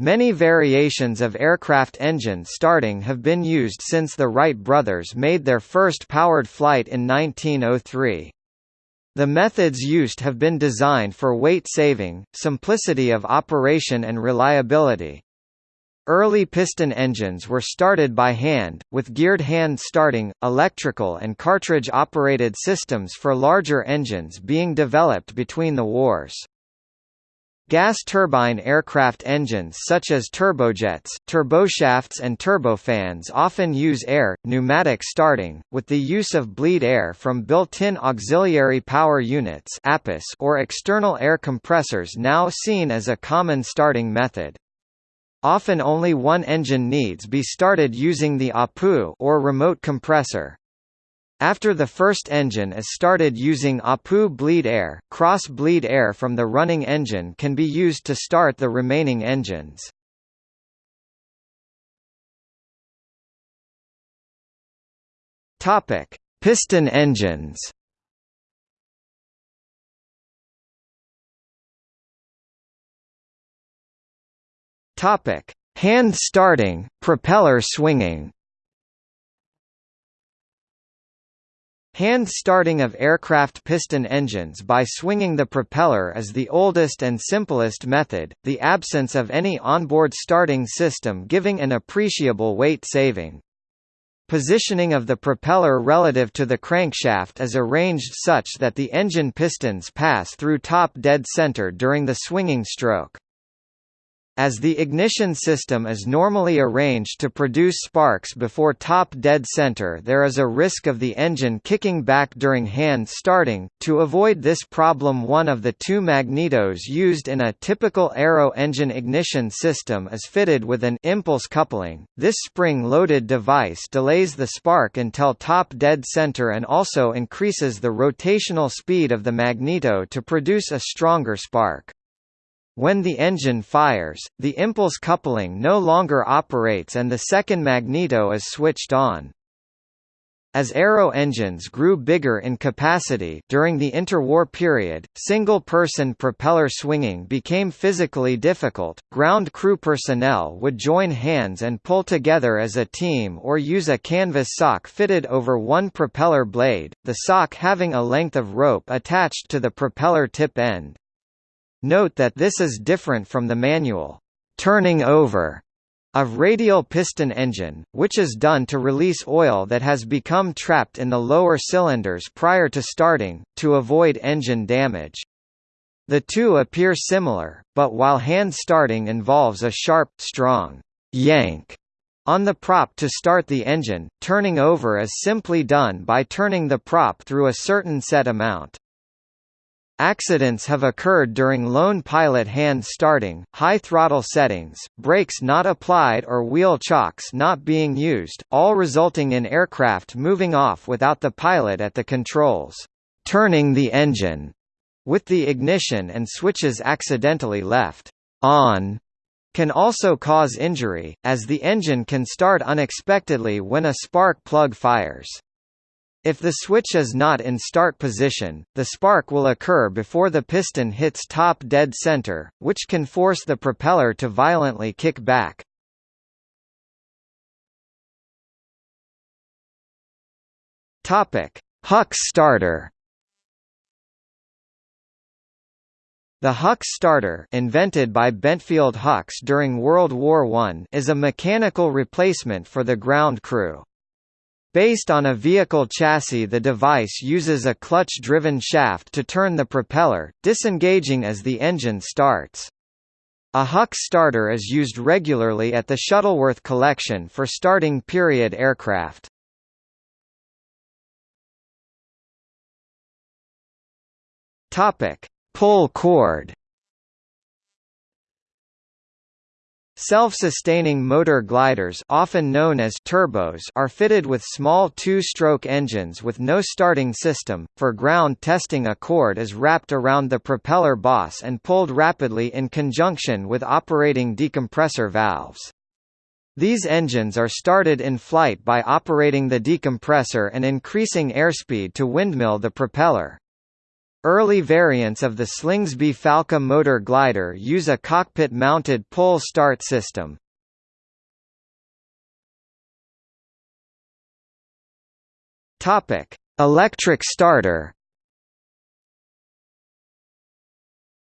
Many variations of aircraft engine starting have been used since the Wright brothers made their first powered flight in 1903. The methods used have been designed for weight saving, simplicity of operation and reliability. Early piston engines were started by hand, with geared hand starting, electrical and cartridge-operated systems for larger engines being developed between the wars. Gas turbine aircraft engines such as turbojets, turboshafts and turbofans often use air, pneumatic starting, with the use of bleed air from built-in auxiliary power units or external air compressors now seen as a common starting method. Often only one engine needs be started using the APU or remote compressor. After the first engine is started using APU bleed air, cross-bleed air from the running engine can be used to start the remaining engines. Topic: Piston engines. Topic: Hand starting, propeller swinging. Hand starting of aircraft piston engines by swinging the propeller is the oldest and simplest method, the absence of any onboard starting system giving an appreciable weight saving. Positioning of the propeller relative to the crankshaft is arranged such that the engine pistons pass through top dead center during the swinging stroke. As the ignition system is normally arranged to produce sparks before top dead center there is a risk of the engine kicking back during hand starting. To avoid this problem one of the two magnetos used in a typical aero engine ignition system is fitted with an impulse coupling. This spring-loaded device delays the spark until top dead center and also increases the rotational speed of the magneto to produce a stronger spark. When the engine fires, the impulse coupling no longer operates and the second magneto is switched on. As aero engines grew bigger in capacity during the interwar period, single-person propeller swinging became physically difficult. Ground crew personnel would join hands and pull together as a team or use a canvas sock fitted over one propeller blade, the sock having a length of rope attached to the propeller tip end. Note that this is different from the manual turning over of radial piston engine, which is done to release oil that has become trapped in the lower cylinders prior to starting, to avoid engine damage. The two appear similar, but while hand starting involves a sharp, strong yank on the prop to start the engine, turning over is simply done by turning the prop through a certain set amount. Accidents have occurred during lone pilot hand starting, high throttle settings, brakes not applied or wheel chocks not being used, all resulting in aircraft moving off without the pilot at the controls, turning the engine, with the ignition and switches accidentally left on can also cause injury, as the engine can start unexpectedly when a spark plug fires. If the switch is not in start position, the spark will occur before the piston hits top dead center, which can force the propeller to violently kick back. Topic: Huck starter. The Huck starter invented by Bentfield Hucks during World War I is a mechanical replacement for the ground crew. Based on a vehicle chassis the device uses a clutch-driven shaft to turn the propeller, disengaging as the engine starts. A Huck starter is used regularly at the Shuttleworth collection for starting period aircraft. Pull cord. Self-sustaining motor gliders often known as turbos are fitted with small two-stroke engines with no starting system. For ground testing a cord is wrapped around the propeller boss and pulled rapidly in conjunction with operating decompressor valves. These engines are started in flight by operating the decompressor and increasing airspeed to windmill the propeller. Early variants of the Slingsby Falke motor glider use a cockpit-mounted pull start system. Topic: Electric starter.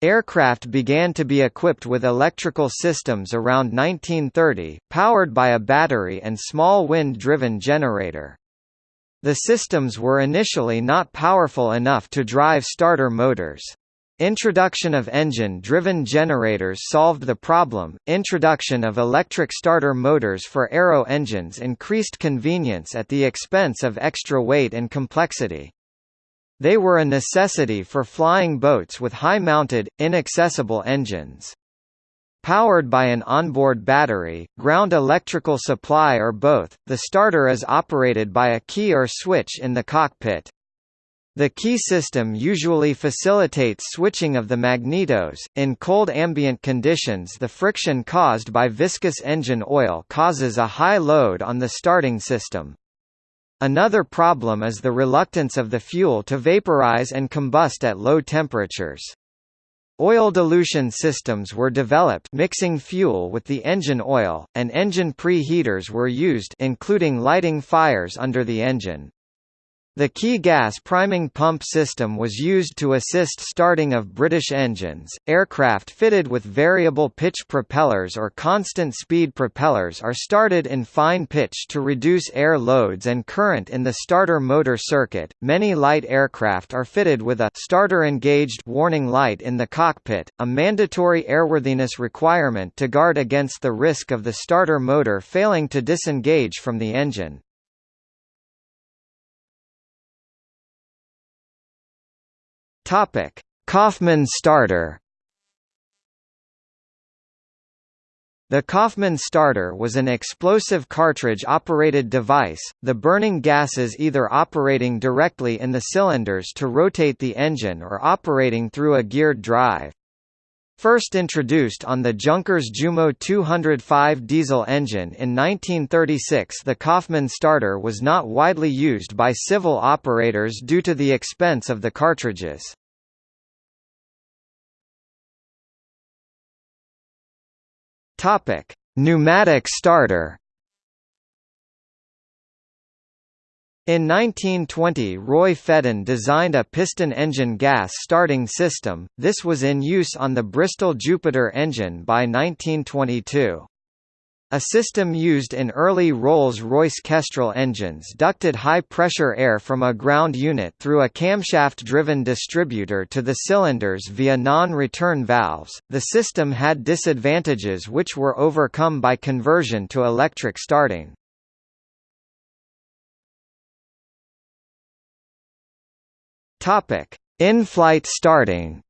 Aircraft began to be equipped with electrical systems around 1930, powered by a battery and small wind-driven generator. The systems were initially not powerful enough to drive starter motors. Introduction of engine-driven generators solved the problem. Introduction of electric starter motors for aero engines increased convenience at the expense of extra weight and complexity. They were a necessity for flying boats with high-mounted, inaccessible engines. Powered by an onboard battery, ground electrical supply or both, the starter is operated by a key or switch in the cockpit. The key system usually facilitates switching of the magnetos. In cold ambient conditions, the friction caused by viscous engine oil causes a high load on the starting system. Another problem is the reluctance of the fuel to vaporize and combust at low temperatures. Oil dilution systems were developed mixing fuel with the engine oil, and engine preheaters were used including lighting fires under the engine. The Ki-gass priming pump system was used to assist starting of British engines. Aircraft fitted with variable pitch propellers or constant speed propellers are started in fine pitch to reduce air loads and current in the starter motor circuit. Many light aircraft are fitted with a starter engaged warning light in the cockpit, a mandatory airworthiness requirement to guard against the risk of the starter motor failing to disengage from the engine. Topic: Coffman starter. The Coffman starter was an explosive cartridge-operated device, the burning gases either operating directly in the cylinders to rotate the engine or operating through a geared drive. First introduced on the Junkers Jumo 205 diesel engine in 1936 the Coffman starter was not widely used by civil operators due to the expense of the cartridges. Topic: Pneumatic starter. In 1920 Roy Fedden designed a piston engine gas starting system, this was in use on the Bristol Jupiter engine by 1922. A system used in early Rolls-Royce Kestrel engines ducted high-pressure air from a ground unit through a camshaft-driven distributor to the cylinders via non-return valves. The system had disadvantages which were overcome by conversion to electric starting. Topic: In-flight starting.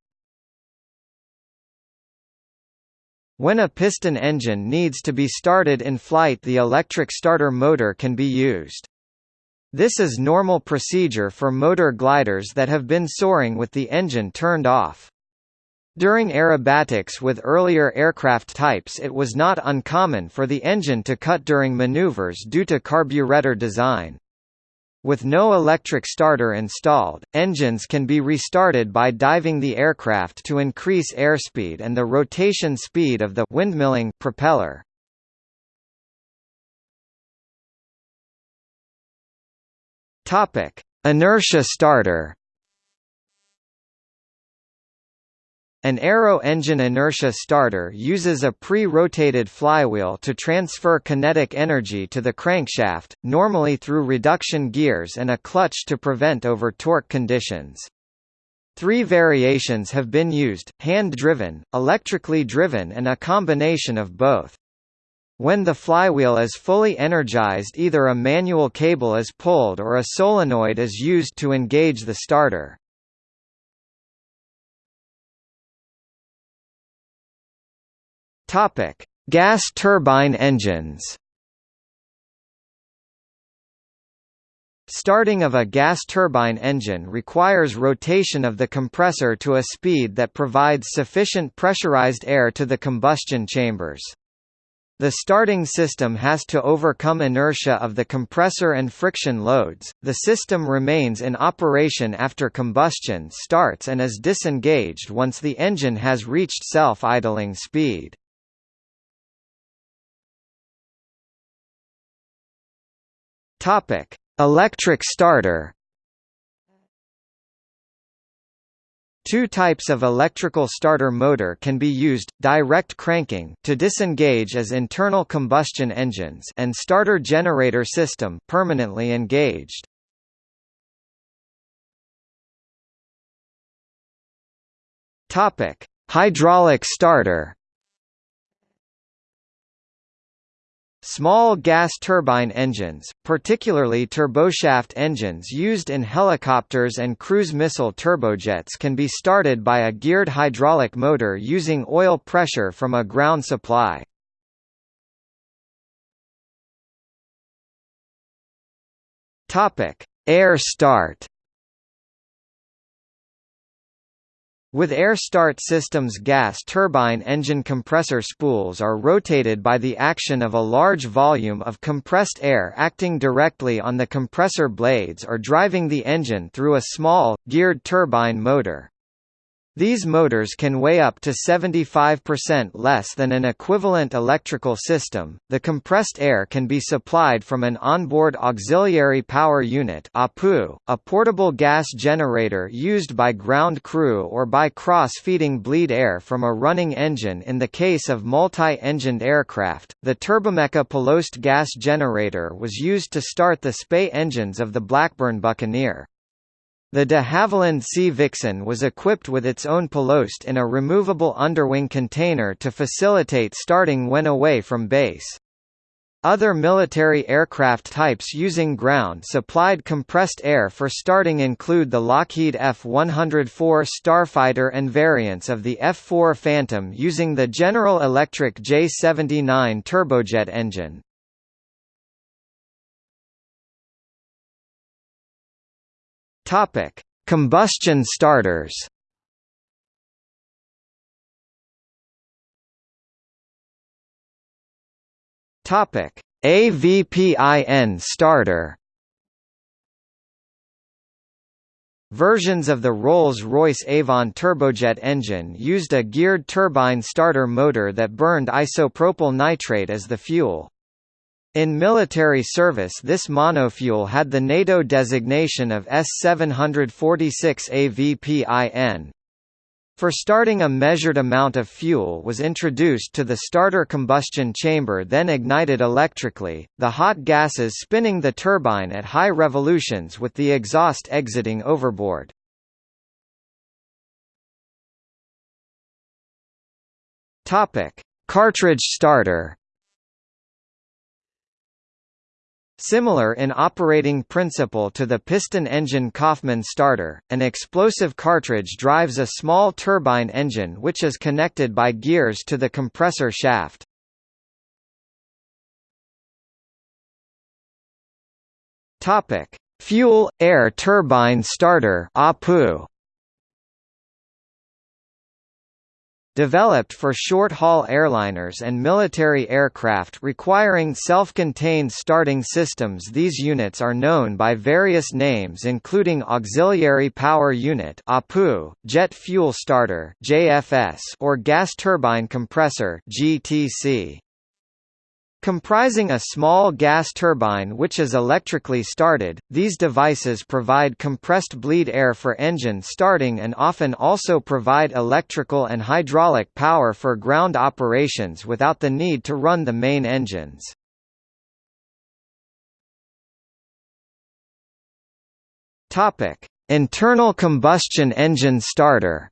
When a piston engine needs to be started in flight the electric starter motor can be used. This is normal procedure for motor gliders that have been soaring with the engine turned off. During aerobatics with earlier aircraft types it was not uncommon for the engine to cut during maneuvers due to carburetor design. With no electric starter installed, engines can be restarted by diving the aircraft to increase airspeed and the rotation speed of the windmilling propeller. Topic: Inertia starter. An aero engine inertia starter uses a pre-rotated flywheel to transfer kinetic energy to the crankshaft, normally through reduction gears and a clutch to prevent over-torque conditions. Three variations have been used, hand-driven, electrically driven and a combination of both. When the flywheel is fully energized either a manual cable is pulled or a solenoid is used to engage the starter. Topic: Gas turbine engines. Starting of a gas turbine engine requires rotation of the compressor to a speed that provides sufficient pressurized air to the combustion chambers. The starting system has to overcome inertia of the compressor and friction loads. The system remains in operation after combustion starts and is disengaged once the engine has reached self-idling speed. Topic: Electric starter. Two types of electrical starter motor can be used, direct cranking to disengage as internal combustion engines and starter generator system permanently engaged. Hydraulic starter. Small gas turbine engines, particularly turboshaft engines used in helicopters and cruise missile turbojets can be started by a geared hydraulic motor using oil pressure from a ground supply. Air start With air start systems gas turbine engine compressor spools are rotated by the action of a large volume of compressed air acting directly on the compressor blades or driving the engine through a small, geared turbine motor. These motors can weigh up to 75% less than an equivalent electrical system. The compressed air can be supplied from an onboard auxiliary power unit (APU), a portable gas generator used by ground crew or by cross-feeding bleed air from a running engine in the case of multi-engined aircraft. The Turbomeca Palouste gas generator was used to start the Spey engines of the Blackburn Buccaneer. The de Havilland Sea Vixen was equipped with its own Palouste in a removable underwing container to facilitate starting when away from base. Other military aircraft types using ground-supplied compressed air for starting include the Lockheed F-104 Starfighter and variants of the F-4 Phantom using the General Electric J-79 turbojet engine. Topic: Combustion starters. Topic: AVPIN starter. Versions of the Rolls-Royce Avon turbojet engine used a geared turbine starter motor that burned isopropyl nitrate as the fuel. In military service this monofuel had the NATO designation of S746 AVPIN. For starting a measured amount of fuel was introduced to the starter combustion chamber then ignited electrically, the hot gases spinning the turbine at high revolutions with the exhaust exiting overboard. Cartridge starter Similar in operating principle to the piston engine Coffman starter, an explosive cartridge drives a small turbine engine which is connected by gears to the compressor shaft. Topic: Fuel-air turbine starter (APU). Developed for short-haul airliners and military aircraft requiring self-contained starting systems these units are known by various names including Auxiliary Power Unit APU, Jet Fuel Starter or Gas Turbine Compressor GTC. Comprising a small gas turbine which is electrically started, these devices provide compressed bleed air for engine starting and often also provide electrical and hydraulic power for ground operations without the need to run the main engines. Internal combustion engine starter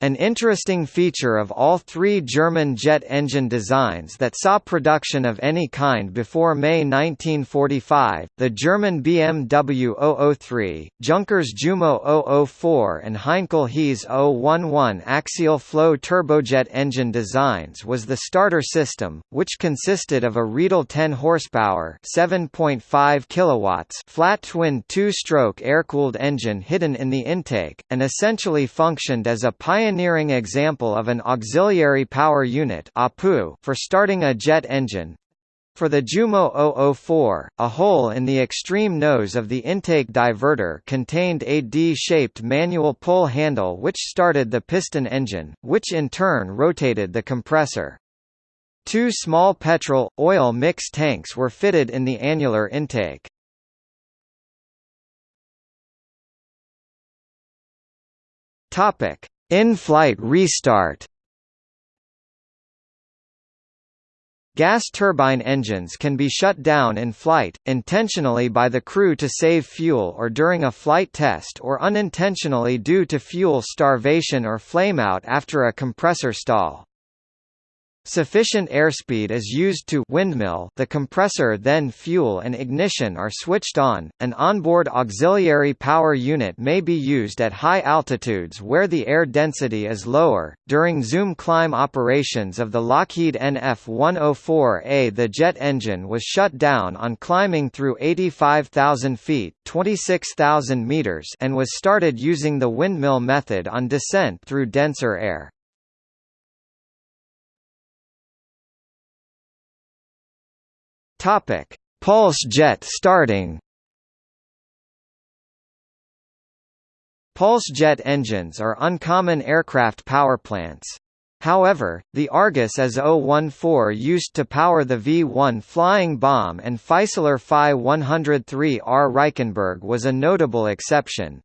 An interesting feature of all three German jet engine designs that saw production of any kind before May 1945, the German BMW 003, Junkers Jumo 004 and Heinkel HeS 011 axial flow turbojet engine designs was the starter system, which consisted of a Riedel 10 horsepower 7.5 kilowatts flat twin two-stroke air-cooled engine hidden in the intake, and essentially functioned as a pioneer pioneering example of an auxiliary power unit for starting a jet engine. For the Jumo 004, a hole in the extreme nose of the intake diverter contained a D-shaped manual pull handle which started the piston engine, which in turn rotated the compressor. Two small petrol, oil mix tanks were fitted in the annular intake. In-flight restart Gas turbine engines can be shut down in flight, intentionally by the crew to save fuel or during a flight test or unintentionally due to fuel starvation or flameout after a compressor stall. Sufficient airspeed is used to windmill the compressor then fuel and ignition are switched on. An onboard auxiliary power unit may be used at high altitudes where the air density is lower. During zoom climb operations of the Lockheed NF-104A the jet engine was shut down on climbing through 85,000 feet 26,000 meters and was started using the windmill method on descent through denser air. Topic: Pulse jet starting. Pulse jet engines are uncommon aircraft powerplants. However, the Argus AS-014 used to power the V-1 flying bomb and Fieseler Fi-103R Reichenberg was a notable exception.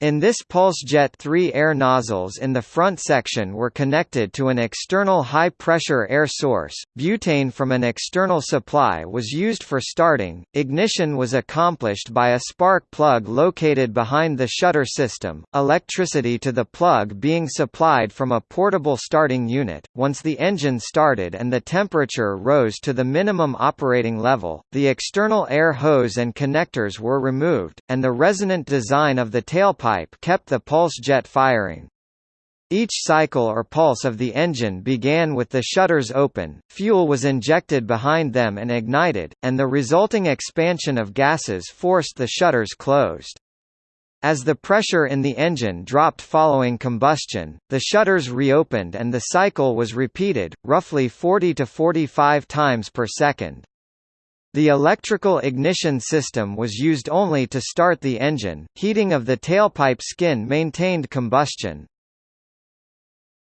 In this PulseJet three air nozzles in the front section were connected to an external high-pressure air source, butane from an external supply was used for starting, ignition was accomplished by a spark plug located behind the shutter system, electricity to the plug being supplied from a portable starting unit. Once the engine started and the temperature rose to the minimum operating level, the external air hose and connectors were removed, and the resonant design of the tailpipe pipe kept the pulse jet firing. Each cycle or pulse of the engine began with the shutters open, fuel was injected behind them and ignited, and the resulting expansion of gases forced the shutters closed. As the pressure in the engine dropped following combustion, the shutters reopened and the cycle was repeated, roughly 40 to 45 times per second. The electrical ignition system was used only to start the engine, heating of the tailpipe skin maintained combustion.